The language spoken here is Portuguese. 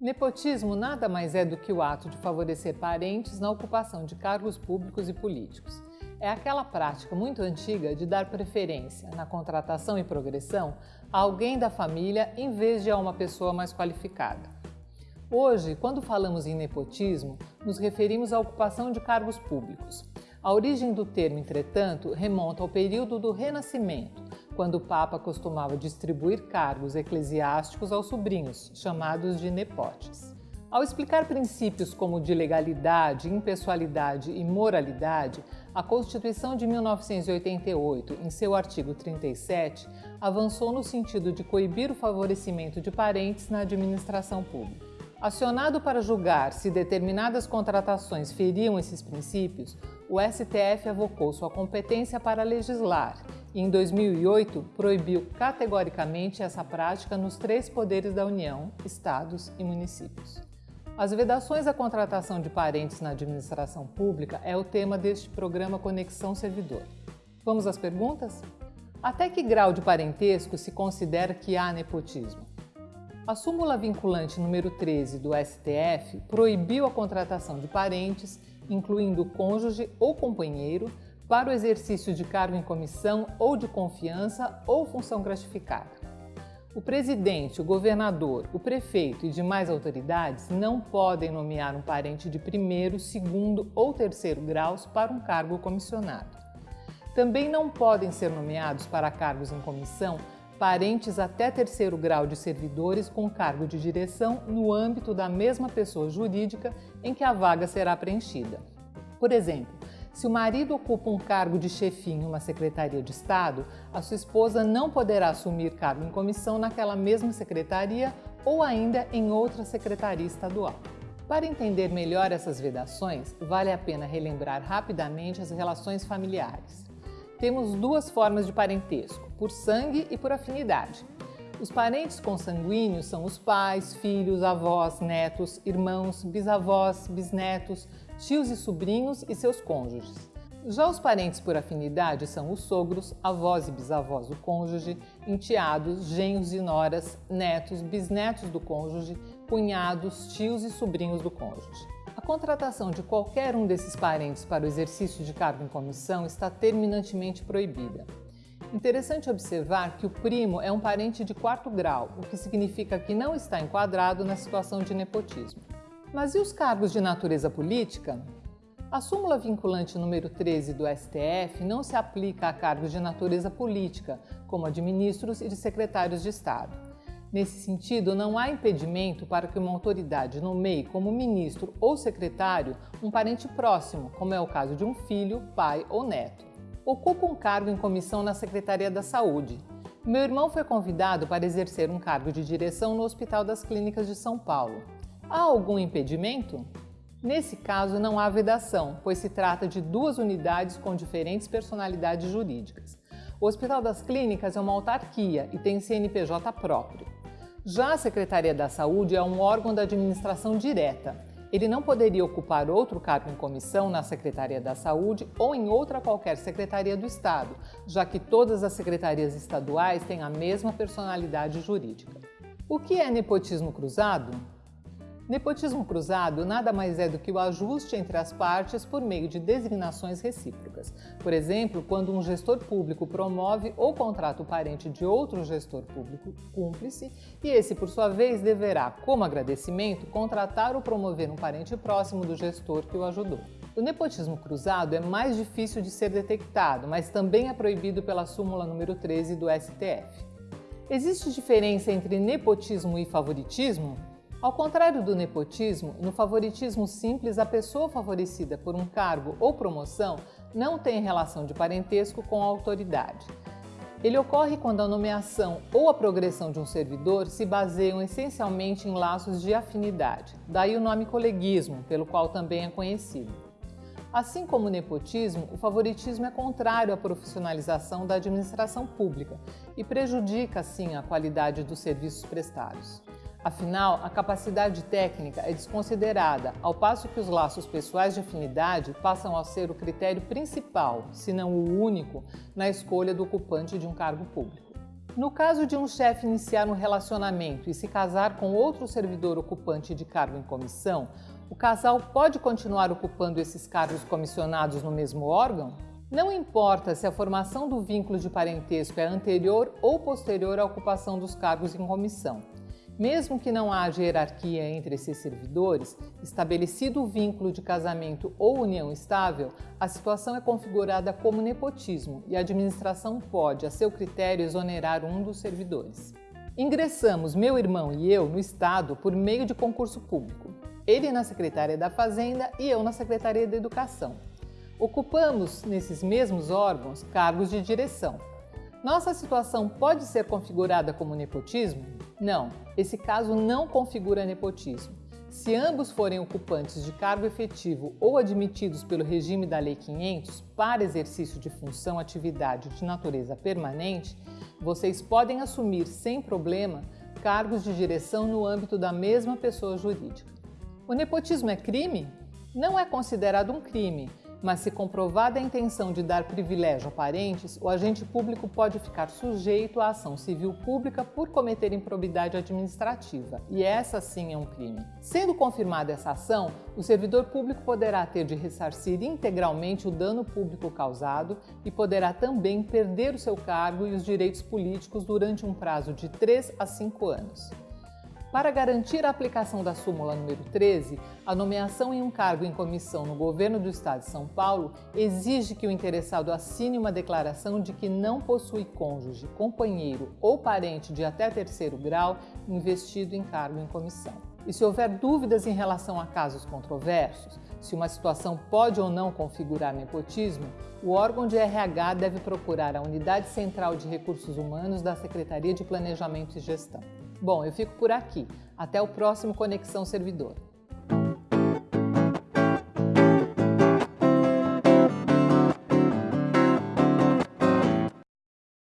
Nepotismo nada mais é do que o ato de favorecer parentes na ocupação de cargos públicos e políticos. É aquela prática muito antiga de dar preferência na contratação e progressão a alguém da família em vez de a uma pessoa mais qualificada. Hoje, quando falamos em nepotismo, nos referimos à ocupação de cargos públicos. A origem do termo, entretanto, remonta ao período do Renascimento, quando o Papa costumava distribuir cargos eclesiásticos aos sobrinhos, chamados de nepotes. Ao explicar princípios como de legalidade, impessoalidade e moralidade, a Constituição de 1988, em seu artigo 37, avançou no sentido de coibir o favorecimento de parentes na administração pública. Acionado para julgar se determinadas contratações feriam esses princípios, o STF avocou sua competência para legislar e, em 2008, proibiu categoricamente essa prática nos três poderes da União, estados e municípios. As vedações à contratação de parentes na administração pública é o tema deste programa Conexão Servidor. Vamos às perguntas? Até que grau de parentesco se considera que há nepotismo? A súmula vinculante número 13 do STF proibiu a contratação de parentes, incluindo cônjuge ou companheiro, para o exercício de cargo em comissão ou de confiança ou função gratificada. O presidente, o governador, o prefeito e demais autoridades não podem nomear um parente de primeiro, segundo ou terceiro graus para um cargo comissionado. Também não podem ser nomeados para cargos em comissão parentes até terceiro grau de servidores com cargo de direção no âmbito da mesma pessoa jurídica em que a vaga será preenchida. Por exemplo, se o marido ocupa um cargo de chefinho em uma secretaria de Estado, a sua esposa não poderá assumir cargo em comissão naquela mesma secretaria ou ainda em outra secretaria estadual. Para entender melhor essas vedações, vale a pena relembrar rapidamente as relações familiares temos duas formas de parentesco, por sangue e por afinidade. Os parentes consanguíneos são os pais, filhos, avós, netos, irmãos, bisavós, bisnetos, tios e sobrinhos e seus cônjuges. Já os parentes por afinidade são os sogros, avós e bisavós do cônjuge, enteados, genros e noras, netos, bisnetos do cônjuge, cunhados, tios e sobrinhos do cônjuge. Contratação de qualquer um desses parentes para o exercício de cargo em comissão está terminantemente proibida. Interessante observar que o primo é um parente de quarto grau, o que significa que não está enquadrado na situação de nepotismo. Mas e os cargos de natureza política? A súmula vinculante número 13 do STF não se aplica a cargos de natureza política, como a de ministros e de secretários de Estado. Nesse sentido, não há impedimento para que uma autoridade nomeie como ministro ou secretário um parente próximo, como é o caso de um filho, pai ou neto. Ocupa um cargo em comissão na Secretaria da Saúde. Meu irmão foi convidado para exercer um cargo de direção no Hospital das Clínicas de São Paulo. Há algum impedimento? Nesse caso, não há vedação, pois se trata de duas unidades com diferentes personalidades jurídicas. O Hospital das Clínicas é uma autarquia e tem CNPJ próprio. Já a Secretaria da Saúde é um órgão da administração direta. Ele não poderia ocupar outro cargo em comissão na Secretaria da Saúde ou em outra qualquer secretaria do Estado, já que todas as secretarias estaduais têm a mesma personalidade jurídica. O que é nepotismo cruzado? Nepotismo cruzado nada mais é do que o ajuste entre as partes por meio de designações recíprocas. Por exemplo, quando um gestor público promove ou contrata o parente de outro gestor público cúmplice e esse, por sua vez, deverá, como agradecimento, contratar ou promover um parente próximo do gestor que o ajudou. O nepotismo cruzado é mais difícil de ser detectado, mas também é proibido pela súmula número 13 do STF. Existe diferença entre nepotismo e favoritismo? Ao contrário do nepotismo, no favoritismo simples, a pessoa favorecida por um cargo ou promoção não tem relação de parentesco com a autoridade. Ele ocorre quando a nomeação ou a progressão de um servidor se baseiam essencialmente em laços de afinidade, daí o nome coleguismo, pelo qual também é conhecido. Assim como o nepotismo, o favoritismo é contrário à profissionalização da administração pública e prejudica, assim, a qualidade dos serviços prestados. Afinal, a capacidade técnica é desconsiderada, ao passo que os laços pessoais de afinidade passam a ser o critério principal, se não o único, na escolha do ocupante de um cargo público. No caso de um chefe iniciar um relacionamento e se casar com outro servidor ocupante de cargo em comissão, o casal pode continuar ocupando esses cargos comissionados no mesmo órgão? Não importa se a formação do vínculo de parentesco é anterior ou posterior à ocupação dos cargos em comissão. Mesmo que não haja hierarquia entre esses servidores, estabelecido o vínculo de casamento ou união estável, a situação é configurada como nepotismo e a administração pode, a seu critério, exonerar um dos servidores. Ingressamos, meu irmão e eu, no Estado por meio de concurso público. Ele na Secretaria da Fazenda e eu na Secretaria da Educação. Ocupamos, nesses mesmos órgãos, cargos de direção. Nossa situação pode ser configurada como nepotismo? Não, esse caso não configura nepotismo. Se ambos forem ocupantes de cargo efetivo ou admitidos pelo regime da Lei 500 para exercício de função atividade de natureza permanente, vocês podem assumir sem problema cargos de direção no âmbito da mesma pessoa jurídica. O nepotismo é crime? Não é considerado um crime, mas se comprovada a intenção de dar privilégio a parentes, o agente público pode ficar sujeito à ação civil pública por cometer improbidade administrativa, e essa sim é um crime. Sendo confirmada essa ação, o servidor público poderá ter de ressarcir integralmente o dano público causado e poderá também perder o seu cargo e os direitos políticos durante um prazo de 3 a 5 anos. Para garantir a aplicação da súmula número 13, a nomeação em um cargo em comissão no governo do Estado de São Paulo exige que o interessado assine uma declaração de que não possui cônjuge, companheiro ou parente de até terceiro grau investido em cargo em comissão. E se houver dúvidas em relação a casos controversos, se uma situação pode ou não configurar nepotismo, o órgão de RH deve procurar a Unidade Central de Recursos Humanos da Secretaria de Planejamento e Gestão. Bom, eu fico por aqui. Até o próximo Conexão Servidor.